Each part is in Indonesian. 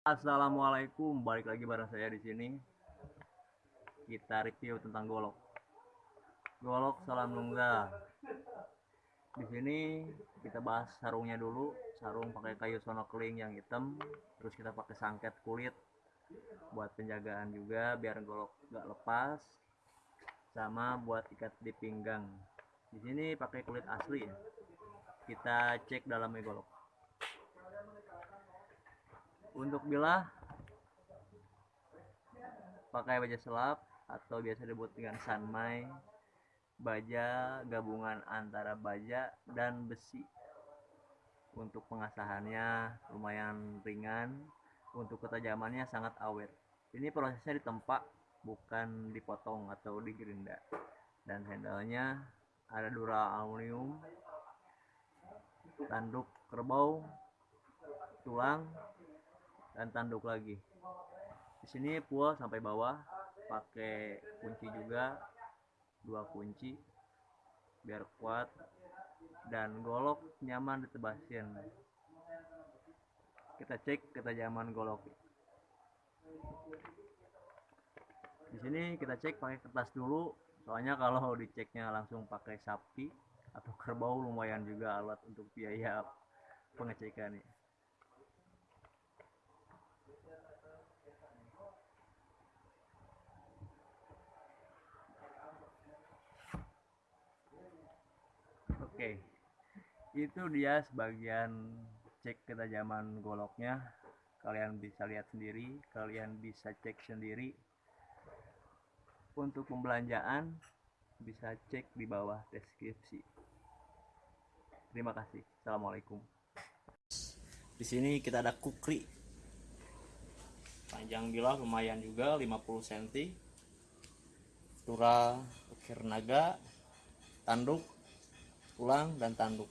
Assalamualaikum, balik lagi bareng saya di sini. Kita review tentang golok. Golok salam lungga. Di sini kita bahas sarungnya dulu. Sarung pakai kayu sonokeling yang hitam, terus kita pakai sangket kulit buat penjagaan juga biar golok nggak lepas. Sama buat ikat di pinggang. Di sini pakai kulit asli ya. Kita cek dalamnya golok untuk bilah pakai baja selap atau biasa disebut dengan sanmai baja gabungan antara baja dan besi. Untuk pengasahannya lumayan ringan untuk ketajamannya sangat awet. Ini prosesnya ditempa bukan dipotong atau digerinda. Dan handlenya ada dura aluminium tanduk kerbau tulang dan tanduk lagi. Di sini pull sampai bawah pakai kunci juga dua kunci biar kuat dan golok nyaman ditebasin kita cek ketajaman golok. Di sini kita cek pakai kertas dulu soalnya kalau diceknya langsung pakai sapi atau kerbau lumayan juga alat untuk biaya pengecekan Oke, itu dia sebagian cek ketajaman goloknya. Kalian bisa lihat sendiri, kalian bisa cek sendiri. Untuk pembelanjaan bisa cek di bawah deskripsi. Terima kasih. Assalamualaikum. Di sini kita ada kukri. Panjang bilah lumayan juga 50 cm. Tura ukir naga, tanduk tulang dan tanduk.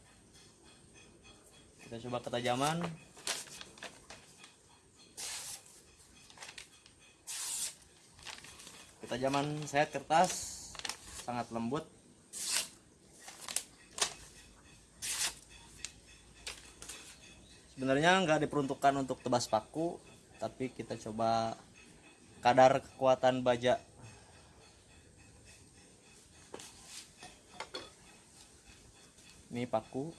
Kita coba ketajaman. Ketajaman saya kertas sangat lembut. Sebenarnya nggak diperuntukkan untuk tebas paku tapi kita coba kadar kekuatan baja ini paku.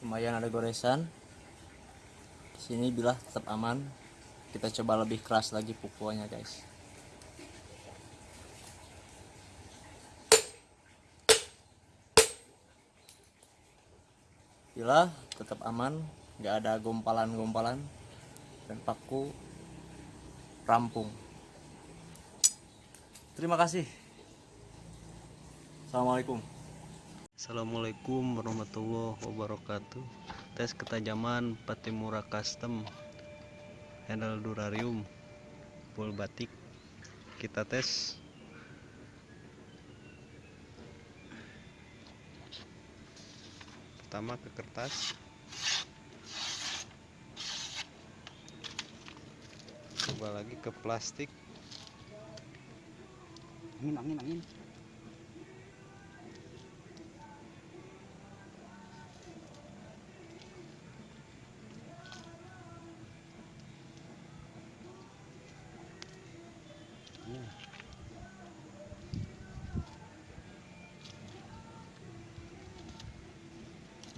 Lumayan ada goresan. Sini bilah tetap aman. Kita coba lebih keras lagi pukulannya guys Bila tetap aman, nggak ada gompalan-gompalan dan paku rampung. Terima kasih. Assalamualaikum. Assalamualaikum warahmatullahi wabarakatuh. Tes ketajaman Patimura Custom handle durarium full batik. Kita tes pertama ke kertas. Coba lagi ke plastik. Angin angin angin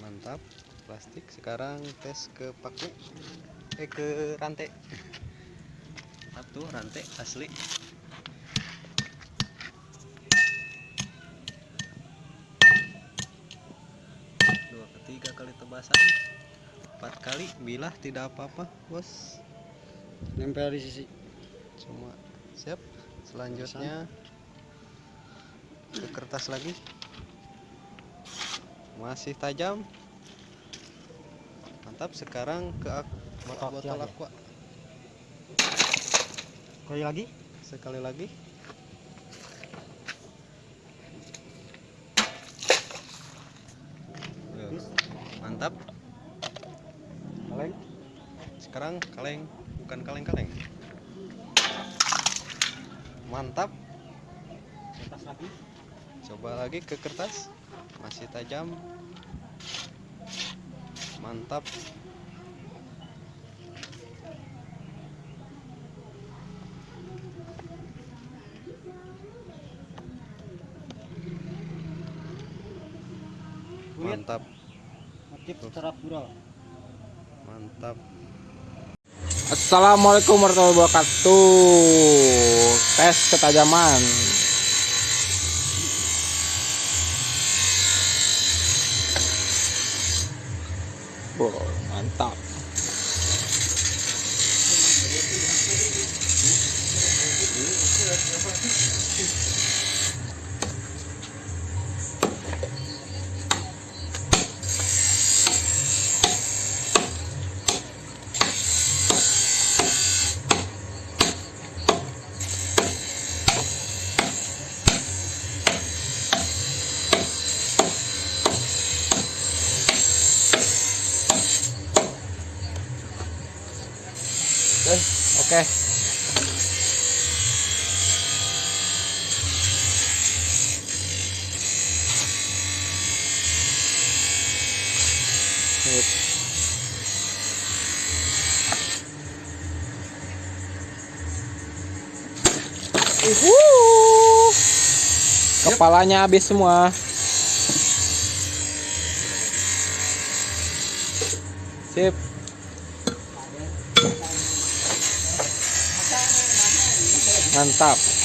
mantap. Plastik. Sekarang tes ke paku. Eh ke rantai. Satu rantai. Asli. Dua ketiga kali tebasan. Empat kali. Bilah tidak apa-apa bos. Nempel di sisi. Cuma siap. Selanjutnya ke kertas lagi. Masih tajam mantap sekarang ke botol, botol aqua. Sekali lagi? Sekali lagi. Mantap. Kaleng? Sekarang kaleng bukan kaleng-kaleng. Mantap. Atas lagi. coba lagi ke kertas. Masih tajam mantap mantap motif terapura. mantap Assalamualaikum warahmatullahi wabarakatuh. Tes ketajaman. Wow, mantap. Oke. Kepalanya habis semua. Sip. Mantap.